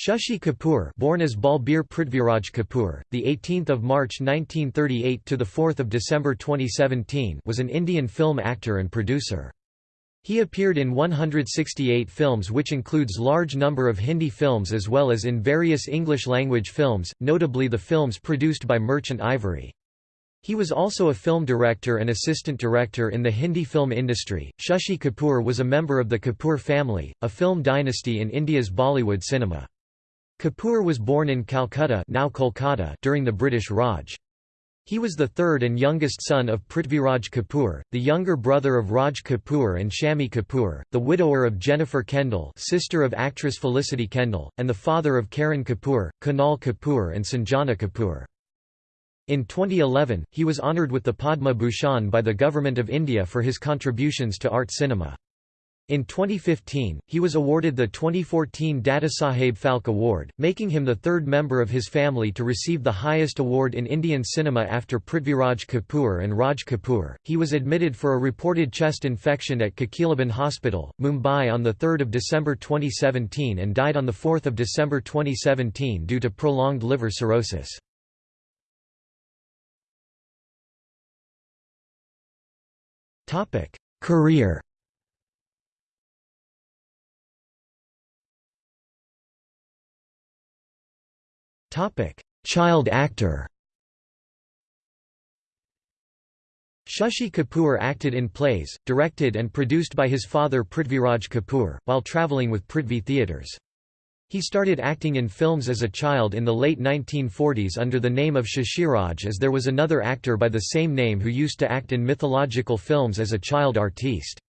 Shashi Kapoor, born as Balbir Prithviraj Kapoor, the 18th of March 1938 to the 4th of December 2017, was an Indian film actor and producer. He appeared in 168 films which includes large number of Hindi films as well as in various English-language films, notably the films produced by Merchant Ivory. He was also a film director and assistant director in the Hindi film industry. Shashi Kapoor was a member of the Kapoor family, a film dynasty in India's Bollywood cinema. Kapoor was born in Calcutta now Kolkata during the British Raj. He was the third and youngest son of Prithviraj Kapoor, the younger brother of Raj Kapoor and Shammi Kapoor, the widower of Jennifer Kendal sister of actress Felicity Kendal, and the father of Karan Kapoor, Kunal Kapoor and Sanjana Kapoor. In 2011, he was honoured with the Padma Bhushan by the Government of India for his contributions to art cinema. In 2015, he was awarded the 2014 Dadasaheb Phalke Award, making him the third member of his family to receive the highest award in Indian cinema after Prithviraj Kapoor and Raj Kapoor. He was admitted for a reported chest infection at Kokilaben Hospital, Mumbai on 3 December 2017 and died on 4 December 2017 due to prolonged liver cirrhosis. Career Topic: Child actor. Shashi Kapoor acted in plays, directed and produced by his father Prithviraj Kapoor, while travelling with Prithvi Theatres. He started acting in films as a child in the late 1940s under the name of Shashiraj as there was another actor by the same name who used to act in mythological films as a child artiste.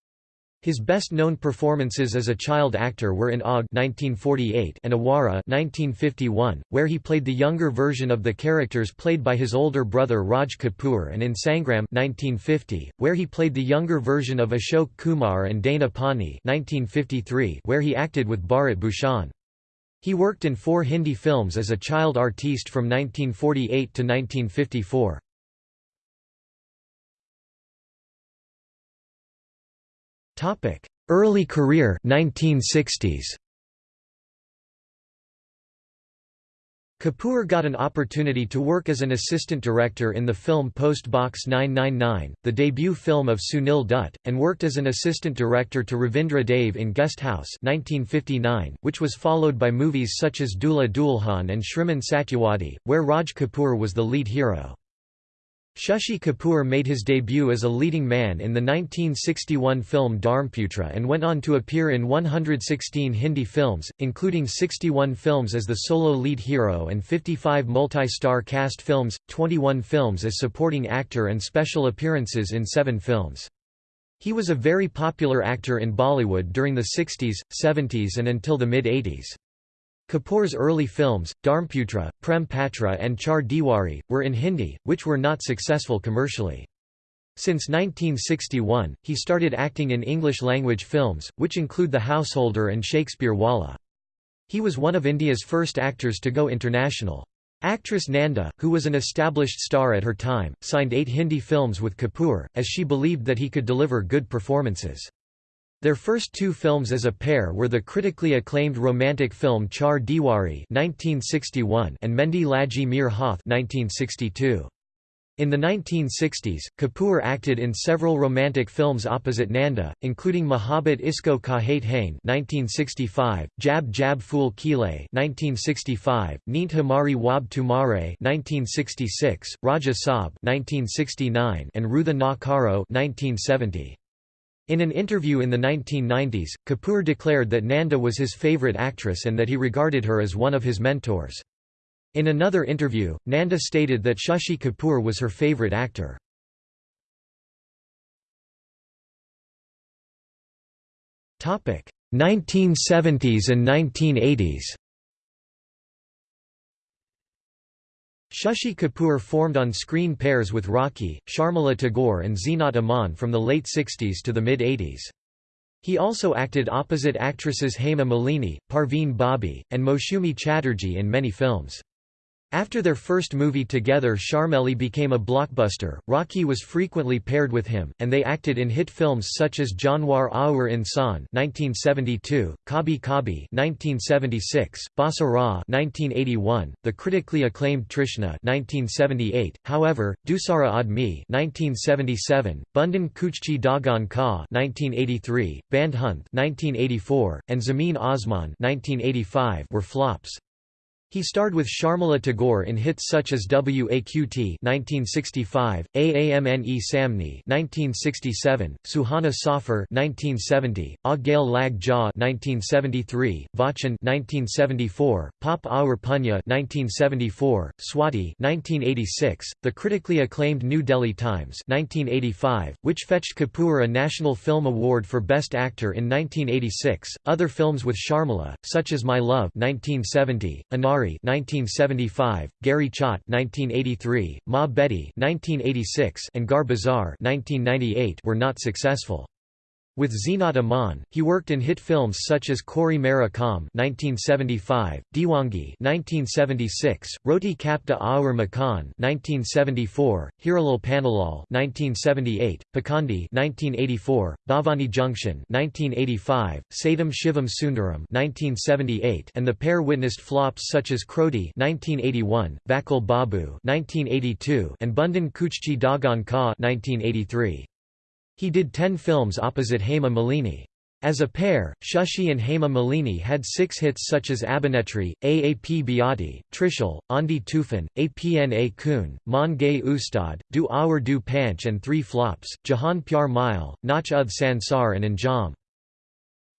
His best-known performances as a child actor were in Aag 1948 and Awara 1951, where he played the younger version of the characters played by his older brother Raj Kapoor and in Sangram 1950, where he played the younger version of Ashok Kumar and Dana Pani 1953, where he acted with Bharat Bhushan. He worked in four Hindi films as a child artiste from 1948 to 1954. Early career 1960s. Kapoor got an opportunity to work as an assistant director in the film Post Box 999, the debut film of Sunil Dutt, and worked as an assistant director to Ravindra Dave in Guest House 1959, which was followed by movies such as Dulha Dulhan and Shriman Satyawadi, where Raj Kapoor was the lead hero. Shashi Kapoor made his debut as a leading man in the 1961 film Dharmputra and went on to appear in 116 Hindi films, including 61 films as the solo lead hero and 55 multi-star cast films, 21 films as supporting actor and special appearances in seven films. He was a very popular actor in Bollywood during the 60s, 70s and until the mid-80s. Kapoor's early films, Dharmputra, Prem Patra and Char Diwari, were in Hindi, which were not successful commercially. Since 1961, he started acting in English-language films, which include The Householder and Shakespeare Wallah. He was one of India's first actors to go international. Actress Nanda, who was an established star at her time, signed eight Hindi films with Kapoor, as she believed that he could deliver good performances. Their first two films as a pair were the critically acclaimed romantic film Char Diwari (1961) and Mehndi Lagi Mere Hath (1962). In the 1960s, Kapoor acted in several romantic films opposite Nanda, including Mohabbat Isko Kahte Hain (1965), Jab Jab Phul Khile (1965), Neend Hamari Khwab Tumhare (1966), Raja Saab (1969), and Rootha Na Karo (1970). In an interview in the 1990s, Kapoor declared that Nanda was his favourite actress and that he regarded her as one of his mentors. In another interview, Nanda stated that Shashi Kapoor was her favourite actor. Topic: 1970s and 1980s. Shashi Kapoor formed on-screen pairs with Rakhi, Sharmila Tagore and Zeenat Aman from the late 60s to the mid-80s. He also acted opposite actresses Hema Malini, Parveen Babi, and Moushumi Chatterjee in many films. After their first movie together Sharmeelee became a blockbuster, Rakhi was frequently paired with him, and they acted in hit films such as Janwar Aur Insan 1972, Kabhi Kabhie 1976, Basa 1981, the critically acclaimed Trishna 1978, however, Doosra Aadmi 1977, Bandhan Kachchi Dhagon Ka 1983, Bandhunt 1984, and Zameen Aasmaan 1985 were flops. He starred with Sharmila Tagore in hits such as WAQT 1965, Aamne Samne 1967, Suhana Safar 1970, Aa Gale Lag Jaa 1973, Vachan 1974, Paap Aur Punya 1974, Swati 1986, the critically acclaimed New Delhi Times 1985, which fetched Kapoor a National Film Award for Best Actor in 1986. Other films with Sharmila, such as My Love 1970, Anari 1975, Gehri Chot 1983, Maa Beti 1986, and Gar Bazaar 1998 were not successful. With Zeenat Aman, he worked in hit films such as Chori Mera Kaam (1975), Deewangee (1976), Roti Kapada Aur Makaan (1974), Hiralal Pannalal (1978), Pakhandi (1984), Bhavani Junction (1985), Satyam Shivam Sundaram (1978), and the pair witnessed flops such as Krodhi (1981), Vakil Babu (1982), and Bandhan Kachchi Dhagon Ka (1983). He did ten films opposite Hema Malini. As a pair, Shashi and Hema Malini had six hits such as Abhinetri, Aap Beati, Trishul, Aandhi-Toofan, Apna Khoon, Maan Gaye Ustaad, Do Aur Do Paanch and three flops, Jahan Pyar Mile, Nach Uth Sansar and Anjam.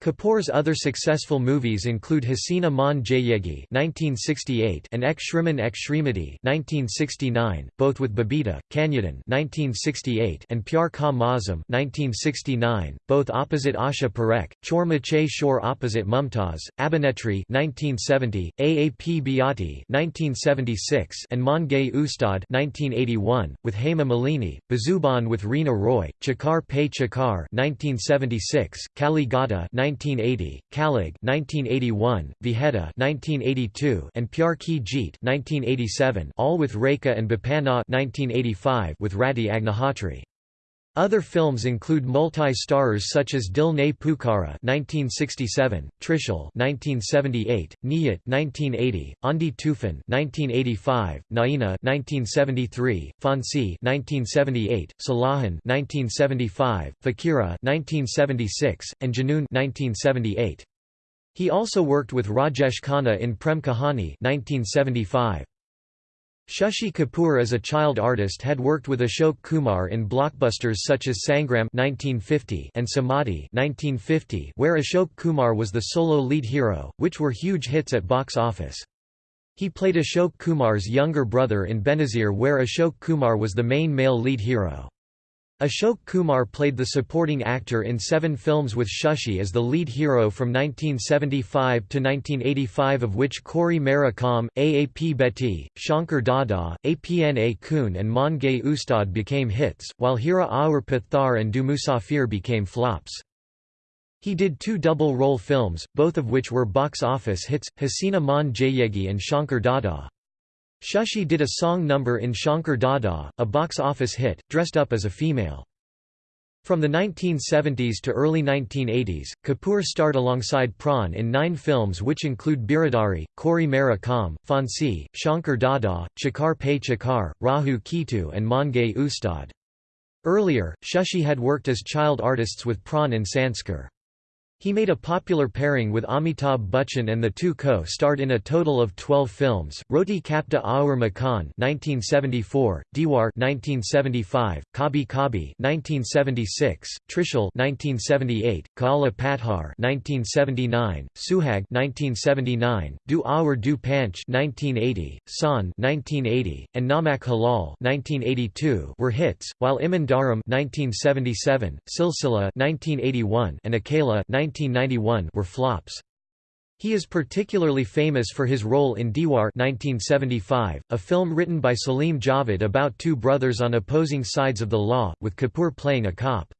Kapoor's other successful movies include Hasina Maan Jayegi (1968) and Ek Shriman Ek Shrimati (1969), both with Babita Kanyadaan (1968) and Pyar Ka Mausam (1969), both opposite Asha Parekh, Chor Machaye Shor opposite Mumtaz, Abhinetri (1970), Aap Beati (1976), and Maan Gaye Ustaad (1981), with Hema Malini, Bezubaan with Reena Roy, Chakkar Pe Chakkar (1976), Kali Ghata 1980, Kalyug 1981, Vijeta 1982, and Pyar Ki Jeet 1987, all with Rekha and Bepanah 1985 with Rati Agnihotri. Other films include multi-starrers such as Dil Ne Pukara (1967), Trishul (1978), Niyat (1980), Aandhi-Toofan (1985), Naina (1973), Phaansi (1978), Salaakhen (1975), Fakira (1976), and Junoon (1978). He also worked with Rajesh Khanna in Prem Kahani (1975). Shashi Kapoor as a child artist had worked with Ashok Kumar in blockbusters such as Sangram 1950 and Samadhi 1950 where Ashok Kumar was the solo lead hero, which were huge hits at box office. He played Ashok Kumar's younger brother in Benazir where Ashok Kumar was the main male lead hero. Ashok Kumar played the supporting actor in seven films with Shashi as the lead hero from 1975 to 1985 of which Chori Mera Kaam, Aap Beati, Shankar Dada, Apna Khoon and Maan Gaye Ustaad became hits, while Heera Aur Patthar and Do Musafir became flops. He did two double-role films, both of which were box office hits, Hasina Maan Jayegi and Shankar Dada. Shashi did a song number in Shankar Dada, a box office hit, dressed up as a female. From the 1970s to early 1980s, Kapoor starred alongside Pran in nine films which include Biradari, Chori Mera Kaam, Phaansi, Shankar Dada, Chakkar Pe Chakkar, Rahu Ketu and Maan Gaye Ustaad. Earlier, Shashi had worked as child artists with Pran in Sanskar. He made a popular pairing with Amitabh Bachchan and the two co-starred in a total of 12 films, Roti Kapada Aur Makaan 1974, Deewaar 1975, Kabhi Kabhie 1976, Trishul 1978, Kaala Patthar 1979, Suhag 1979, Do Aur Do Paanch 1980, Shaan 1980, and Namak Halal 1982 were hits, while Imaan Dharam 1977, Silsila 1981, and Akela 1991 were flops. He is particularly famous for his role in Deewaar 1975, a film written by Salim Javed about two brothers on opposing sides of the law, with Kapoor playing a cop.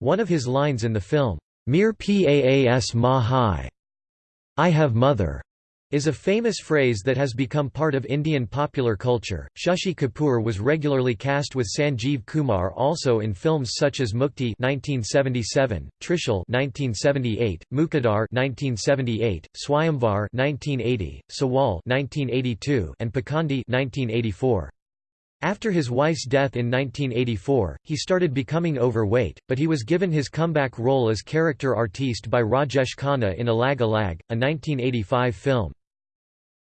One of his lines in the film, Mir Paas Ma Hai, I have mother, is a famous phrase that has become part of Indian popular culture. Shashi Kapoor was regularly cast with Sanjeev Kumar also in films such as Mukti (1977), Trishul (1978), Muqaddar (1978), Swayamvar (1980), Sawal (1982), and Pakhandi (1984). After his wife's death in 1984, he started becoming overweight, but he was given his comeback role as character artiste by Rajesh Khanna in Alag Alag, a 1985 film.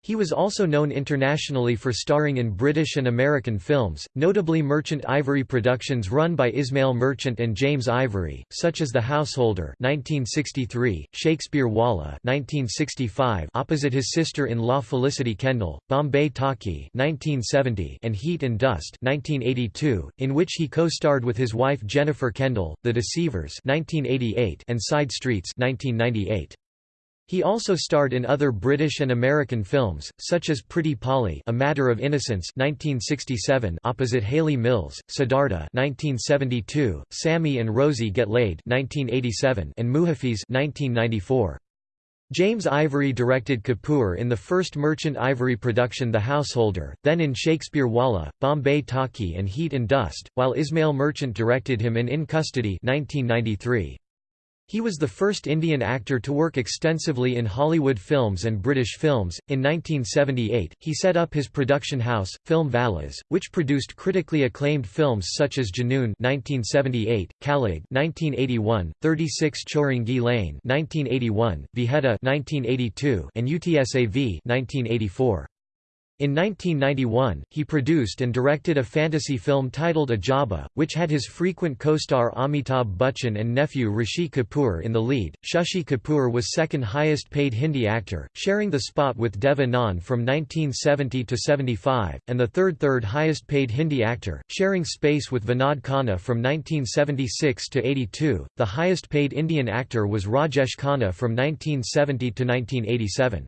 He was also known internationally for starring in British and American films, notably Merchant Ivory productions run by Ismail Merchant and James Ivory, such as The Householder (1963), Shakespeare Wallah (1965), opposite his sister-in-law Felicity Kendal, Bombay Talkie (1970), and Heat and Dust (1982), in which he co-starred with his wife Jennifer Kendal, The Deceivers (1988), and Side Streets (1998). He also starred in other British and American films, such as Pretty Polly A Matter of Innocence 1967 opposite Hayley Mills, Siddhartha 1972, Sammy and Rosie Get Laid 1987 and Muhafiz 1994. James Ivory directed Kapoor in the first Merchant Ivory production The Householder, then in Shakespeare Wallah, Bombay Talkie and Heat and Dust, while Ismail Merchant directed him in In Custody 1993. He was the first Indian actor to work extensively in Hollywood films and British films. In 1978, he set up his production house, Film Valas, which produced critically acclaimed films such as Junoon (1978), Kalyug (1981), 36 Chowringhee Lane (1981), Vijeta (1982), and UTSAV (1984). In 1991, he produced and directed a fantasy film titled Ajooba, which had his frequent co-star Amitabh Bachchan and nephew Rishi Kapoor in the lead. Shashi Kapoor was second highest paid Hindi actor, sharing the spot with Dev Anand from 1970 to 75, and the third third highest paid Hindi actor, sharing space with Vinod Khanna from 1976 to 82. The highest paid Indian actor was Rajesh Khanna from 1970 to 1987.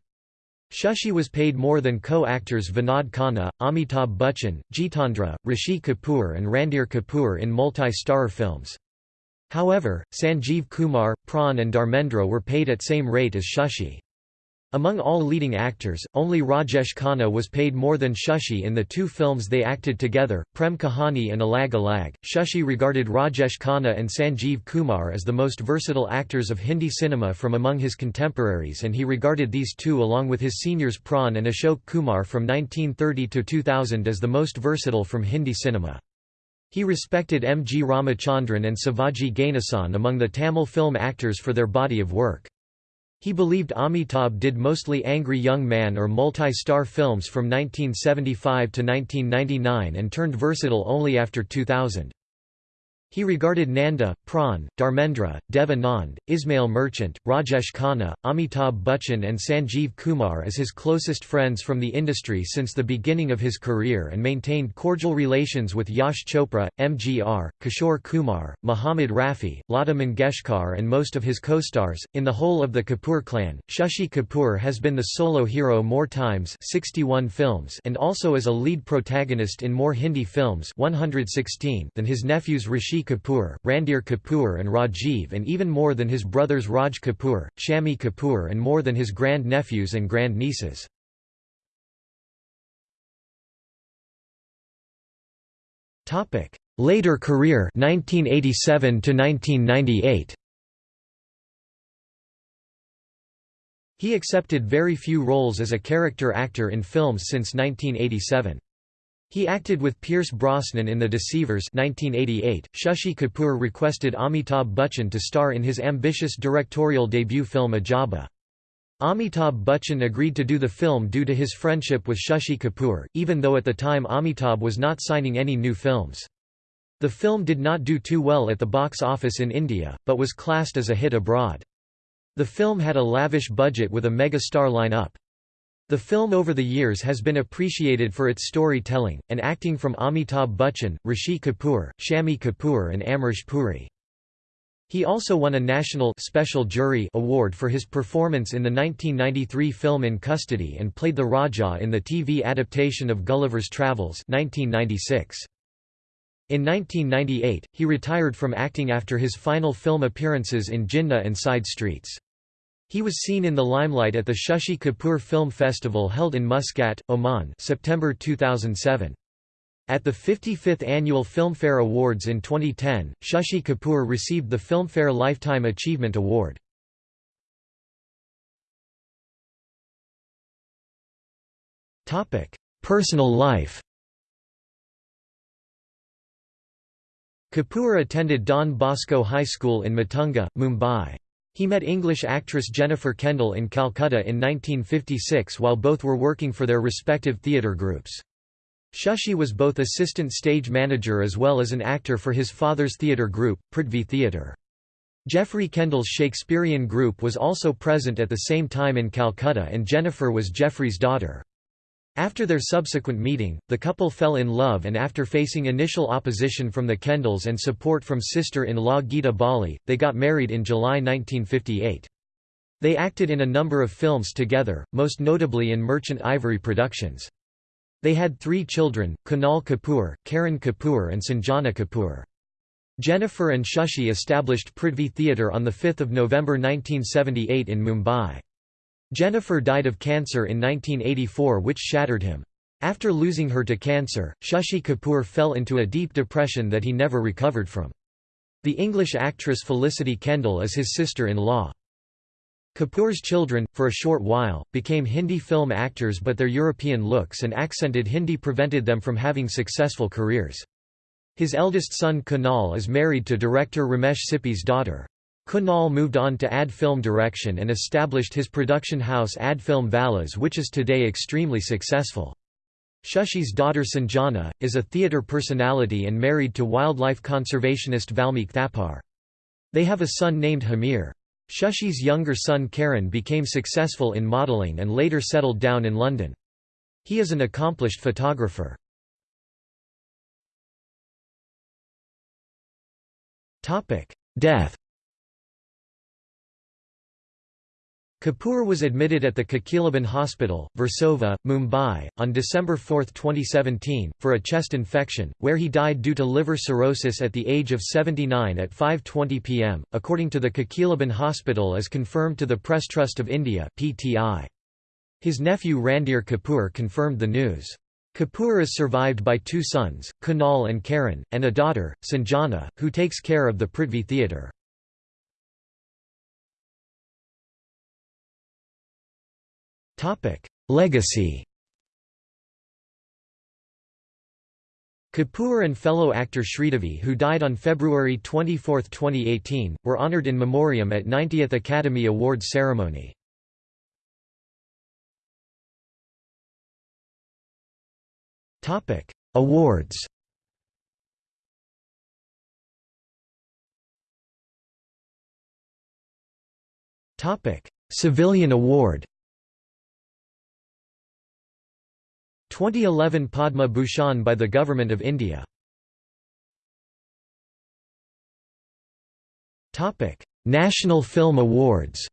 Shashi was paid more than co-actors Vinod Khanna, Amitabh Bachchan, Jeetendra, Rishi Kapoor and Randhir Kapoor in multi-star films. However, Sanjeev Kumar, Pran and Dharmendra were paid at same rate as Shashi. Among all leading actors, only Rajesh Khanna was paid more than Shashi in the two films they acted together, Prem Kahani and Alag Alag. Shashi regarded Rajesh Khanna and Sanjeev Kumar as the most versatile actors of Hindi cinema from among his contemporaries and he regarded these two along with his seniors Pran and Ashok Kumar from 1930 to 2000 as the most versatile from Hindi cinema. He respected M. G. Ramachandran and Sivaji Ganesan among the Tamil film actors for their body of work. He believed Amitabh did mostly angry young man or multi-star films from 1975 to 1999 and turned versatile only after 2000. He regarded Nanda, Pran, Dharmendra, Dev Anand, Ismail Merchant, Rajesh Khanna, Amitabh Bachchan and Sanjeev Kumar as his closest friends from the industry since the beginning of his career and maintained cordial relations with Yash Chopra, MGR, Kishore Kumar, Muhammad Rafi, Lata Mangeshkar and most of his co-stars. In the whole of the Kapoor clan, Shashi Kapoor has been the solo hero more times 61 films and also as a lead protagonist in more Hindi films 116 than his nephews Rishi Kapoor, Randhir Kapoor and Rajiv and even more than his brothers Raj Kapoor, Shammi Kapoor and more than his grand-nephews and grand-nieces. Later career 1987 to 1998 He accepted very few roles as a character actor in films since 1987. He acted with Pierce Brosnan in The Deceivers 1988. Shashi Kapoor requested Amitabh Bachchan to star in his ambitious directorial debut film Ajooba. Amitabh Bachchan agreed to do the film due to his friendship with Shashi Kapoor, even though at the time Amitabh was not signing any new films. The film did not do too well at the box office in India, but was classed as a hit abroad. The film had a lavish budget with a mega-star line-up. The film over the years has been appreciated for its storytelling, and acting from Amitabh Bachchan, Rishi Kapoor, Shammi Kapoor and Amrish Puri. He also won a National Special Jury Award for his performance in the 1993 film In Custody and played the Raja in the TV adaptation of Gulliver's Travels 1996. In 1998, he retired from acting after his final film appearances in Jinnah and Side Streets. He was seen in the limelight at the Shashi Kapoor Film Festival held in Muscat, Oman September 2007. At the 55th Annual Filmfare Awards in 2010, Shashi Kapoor received the Filmfare Lifetime Achievement Award. Personal life Kapoor attended Don Bosco High School in Matunga, Mumbai. He met English actress Jennifer Kendal in Calcutta in 1956 while both were working for their respective theatre groups. Shashi was both assistant stage manager as well as an actor for his father's theatre group, Prithvi Theatre. Geoffrey Kendal's Shakespearean group was also present at the same time in Calcutta and Jennifer was Geoffrey's daughter. After their subsequent meeting, the couple fell in love and after facing initial opposition from the Kendals and support from sister-in-law Geeta Bali, they got married in July 1958. They acted in a number of films together, most notably in Merchant Ivory Productions. They had three children, Kunal Kapoor, Karan Kapoor and Sanjana Kapoor. Jennifer and Shashi established Prithvi Theatre on 5 November 1978 in Mumbai. Jennifer died of cancer in 1984 which shattered him. After losing her to cancer, Shashi Kapoor fell into a deep depression that he never recovered from. The English actress Felicity Kendal is his sister-in-law. Kapoor's children, for a short while, became Hindi film actors but their European looks and accented Hindi prevented them from having successful careers. His eldest son Kunal is married to director Ramesh Sippy's daughter. Kunal moved on to ad film direction and established his production house Adfilm Valas which is today extremely successful. Shashi's daughter Sanjana, is a theatre personality and married to wildlife conservationist Valmeek Thapar. They have a son named Hamir. Shashi's younger son Karan became successful in modelling and later settled down in London. He is an accomplished photographer. Death Kapoor was admitted at the Kokilaben Hospital, Versova, Mumbai, on December 4, 2017, for a chest infection, where he died due to liver cirrhosis at the age of 79 at 5.20 pm, according to the Kokilaben Hospital as confirmed to the Press Trust of India PTI. His nephew Randhir Kapoor confirmed the news. Kapoor is survived by two sons, Kunal and Karan, and a daughter, Sanjana, who takes care of the Prithvi Theatre. Legacy Kapoor and fellow actor Sridevi who died on February 24, 2018, were honoured in memoriam at 90th Academy Awards ceremony. Topic: Awards Topic: Civilian Award 2011 Padma Bhushan by the Government of India. Topic: National Film Awards.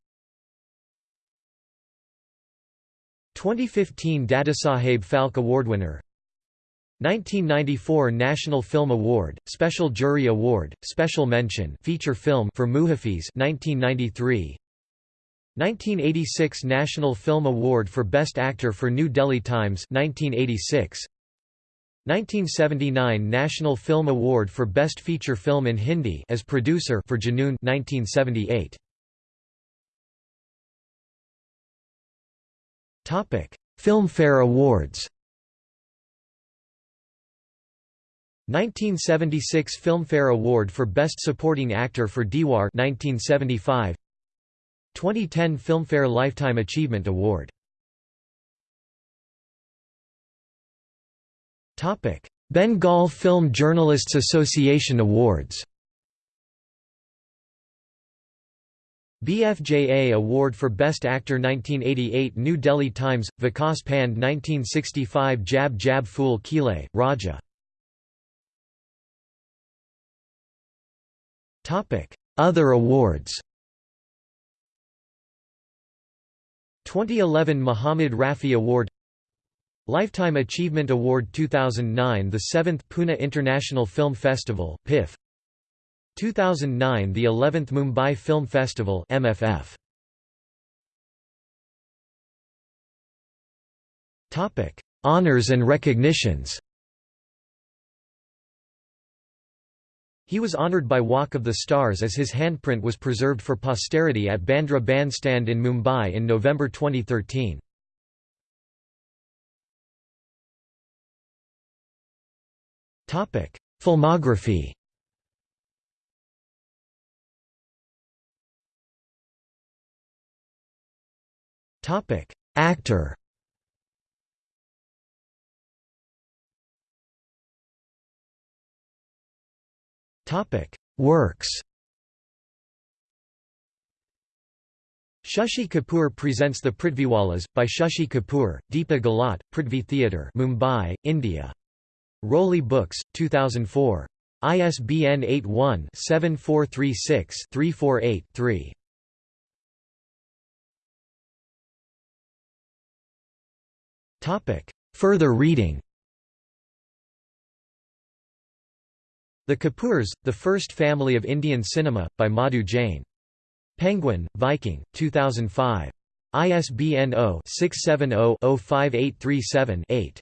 2015 Dadasaheb Phalke Award winner. 1994 National Film Award, Special Jury Award, Special Mention feature film for Muhafiz 1993 1986 National Film Award for Best Actor for New Delhi Times 1986 1979 National Film Award for Best Feature Film in Hindi as producer for Junoon 1978 Topic Filmfare Awards. 1976 Filmfare Award for Best Supporting Actor for Deewaar 1975 2010 Filmfare Lifetime Achievement Award. Bengal Film Journalists Association Awards. BFJA Award for Best Actor 1988 New Delhi Times, Vikas Pand 1965 Jab Jab Phul Khile, Raja. Other awards 2011 Muhammad Rafi Award Lifetime Achievement Award 2009 The 7th Pune International Film Festival PIF 2009 The 11th Mumbai Film Festival MFF Topic Honors and recognitions. He was honoured by Walk of the Stars as his handprint was preserved for posterity at Bandra Bandstand in Mumbai in November 2013. Topic: Filmography Topic: Actor Works Shashi Kapoor presents The Prithviwalas, by Shashi Kapoor, Deepa Gahlot, Prithvi Theatre Mumbai, India. Roli Books, 2004. ISBN 81-7436-348-3. Further reading The Kapoors, The First Family of Indian Cinema, by Madhu Jain. Penguin, Viking, 2005. ISBN 0-670-05837-8.